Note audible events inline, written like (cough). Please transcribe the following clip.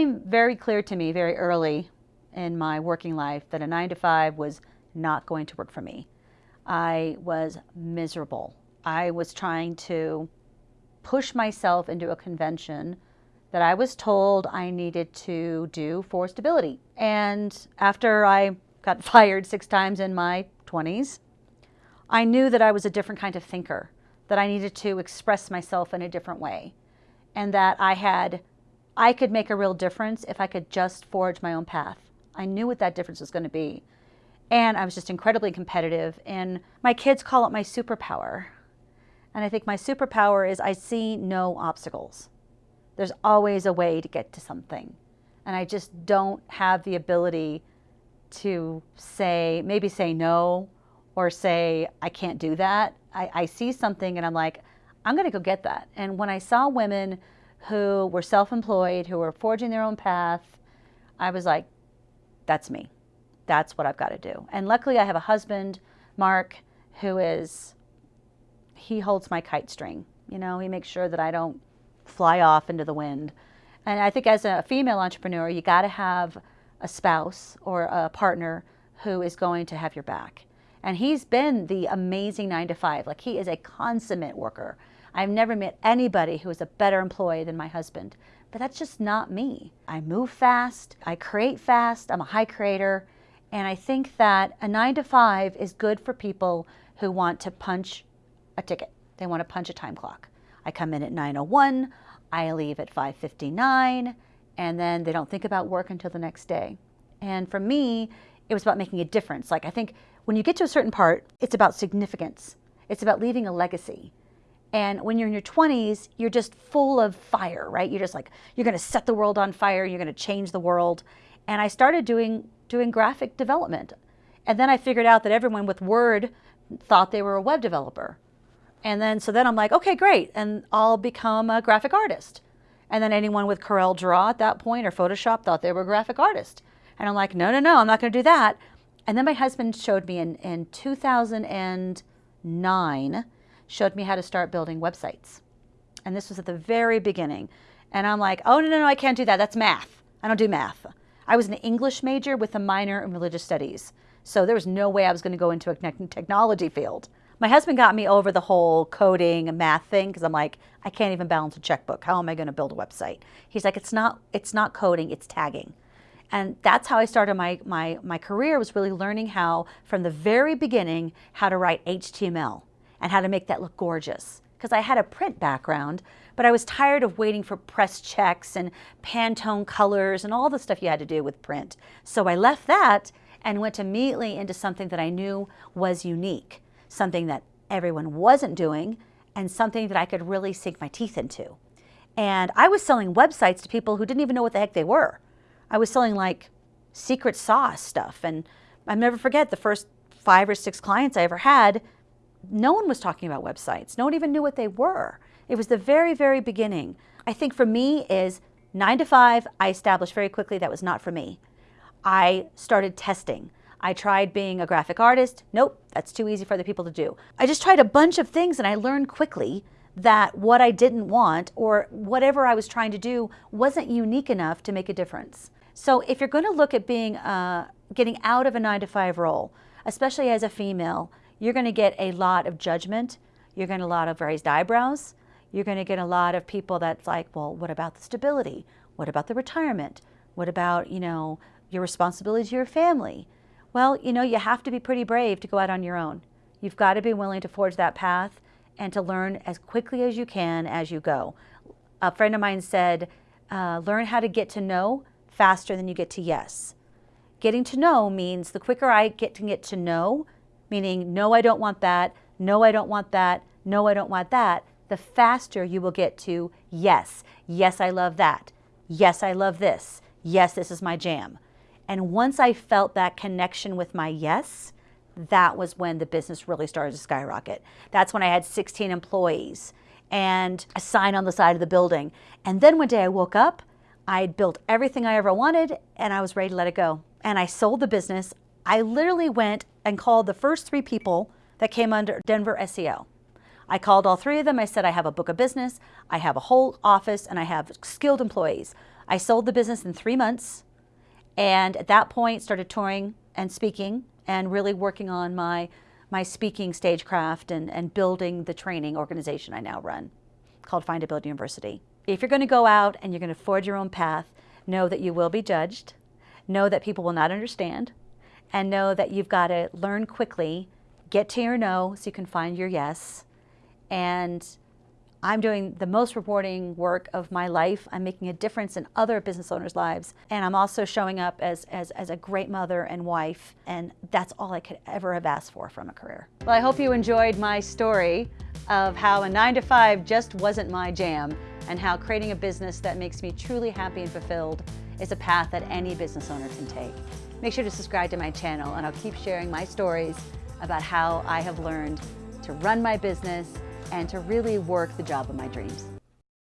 became very clear to me very early in my working life that a nine to five was not going to work for me. I was miserable. I was trying to push myself into a convention that I was told I needed to do for stability. And after I got (laughs) fired six times in my 20s, I knew that I was a different kind of thinker, that I needed to express myself in a different way, and that I had, I could make a real difference if I could just forge my own path. I knew what that difference was going to be. And I was just incredibly competitive. And my kids call it my superpower. And I think my superpower is I see no obstacles. There's always a way to get to something. And I just don't have the ability to say, maybe say no or say, I can't do that. I, I see something and I'm like, I'm going to go get that. And when I saw women who were self employed, who were forging their own path, I was like, that's me. That's what I've got to do. And luckily, I have a husband, Mark, who is, he holds my kite string. You know, he makes sure that I don't fly off into the wind. And I think as a female entrepreneur, you got to have a spouse or a partner who is going to have your back. And he's been the amazing nine to five. Like he is a consummate worker. I've never met anybody who is a better employee than my husband. But that's just not me. I move fast, I create fast, I'm a high creator. And I think that a nine to five is good for people who want to punch a ticket. They want to punch a time clock. I come in at 9.01, I leave at 5.59, and then they don't think about work until the next day. And for me, it was about making a difference. Like I think when you get to a certain part, it's about significance. It's about leaving a legacy. And when you're in your 20s, you're just full of fire, right? You're just like, you're going to set the world on fire. You're going to change the world. And I started doing, doing graphic development. And then I figured out that everyone with Word thought they were a web developer. And then, so then I'm like, okay, great. And I'll become a graphic artist. And then anyone with Corel Draw at that point or Photoshop thought they were a graphic artist. And I'm like, no, no, no, I'm not going to do that. And then my husband showed me in, in 2009, showed me how to start building websites. And this was at the very beginning. And I'm like, oh, no, no, no, I can't do that. That's math. I don't do math. I was an English major with a minor in religious studies. So there was no way I was going to go into a technology field. My husband got me over the whole coding and math thing because I'm like, I can't even balance a checkbook. How am I going to build a website? He's like, it's not, it's not coding, it's tagging. And that's how I started my, my, my career was really learning how, from the very beginning, how to write HTML and how to make that look gorgeous. Because I had a print background, but I was tired of waiting for press checks and Pantone colors and all the stuff you had to do with print. So I left that and went immediately into something that I knew was unique, something that everyone wasn't doing, and something that I could really sink my teeth into. And I was selling websites to people who didn't even know what the heck they were. I was selling like secret sauce stuff. And I'll never forget the first five or six clients I ever had, no one was talking about websites. No one even knew what they were. It was the very, very beginning. I think for me is nine to five, I established very quickly that was not for me. I started testing. I tried being a graphic artist. Nope, that's too easy for other people to do. I just tried a bunch of things and I learned quickly that what I didn't want or whatever I was trying to do wasn't unique enough to make a difference. So if you're going to look at being uh, getting out of a nine to five role, especially as a female, you're going to get a lot of judgment. You're going to get a lot of raised eyebrows. You're going to get a lot of people that's like, well, what about the stability? What about the retirement? What about, you no, your responsibility to your family? Well, you no, you have to be pretty brave to go out on your own. You've got to be willing to forge that path and to learn as quickly as you can as you go. A friend of mine said, uh, learn how to get to no faster than you get to yes. Getting to know means the quicker I get to get to know, meaning no, I don't want that, no, I don't want that, no, I don't want that, the faster you will get to yes. Yes, I love that. Yes, I love this. Yes, this is my jam. And once I felt that connection with my yes, that was when the business really started to skyrocket. That's when I had 16 employees and a sign on the side of the building. And then one day I woke up I had built everything I ever wanted and I was ready to let it go. And I sold the business. I literally went and called the first three people that came under Denver SEO. I called all three of them. I said, I have a book of business, I have a whole office, and I have skilled employees. I sold the business in three months and at that point started touring and speaking and really working on my, my speaking stagecraft and, and building the training organization I now run called Find a Build University. If you're going to go out and you're going to forge your own path, know that you will be judged, know that people will not understand, and know that you've got to learn quickly, get to your no so you can find your yes, and I'm doing the most rewarding work of my life. I'm making a difference in other business owners' lives. And I'm also showing up as, as, as, a great mother and wife. And that's all I could ever have asked for from a career. Well, I hope you enjoyed my story of how a nine to five just wasn't my jam and how creating a business that makes me truly happy and fulfilled is a path that any business owner can take. Make sure to subscribe to my channel and I'll keep sharing my stories about how I have learned to run my business and to really work the job of my dreams.